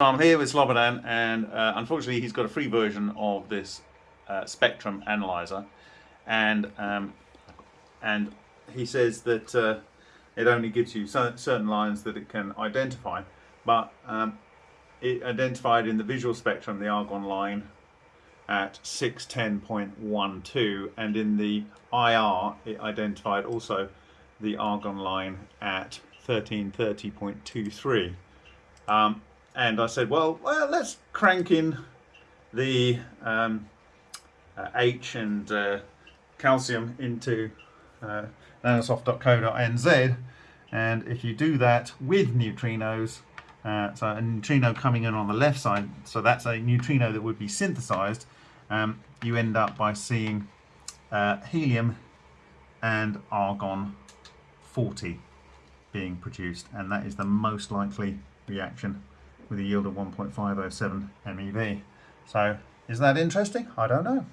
I'm here with Slobodan and uh, unfortunately he's got a free version of this uh, spectrum analyzer. And um, and he says that uh, it only gives you certain lines that it can identify. But um, it identified in the visual spectrum the argon line at 610.12 and in the IR it identified also the argon line at 1330.23 um, and I said, well, well, let's crank in the um, uh, H and uh, calcium into uh, nanosoft.co.nz and if you do that with neutrinos, uh, so a neutrino coming in on the left side, so that's a neutrino that would be synthesized, um, you end up by seeing uh, helium and argon 40 being produced. And that is the most likely reaction with a yield of 1.507 MeV. So is that interesting? I don't know.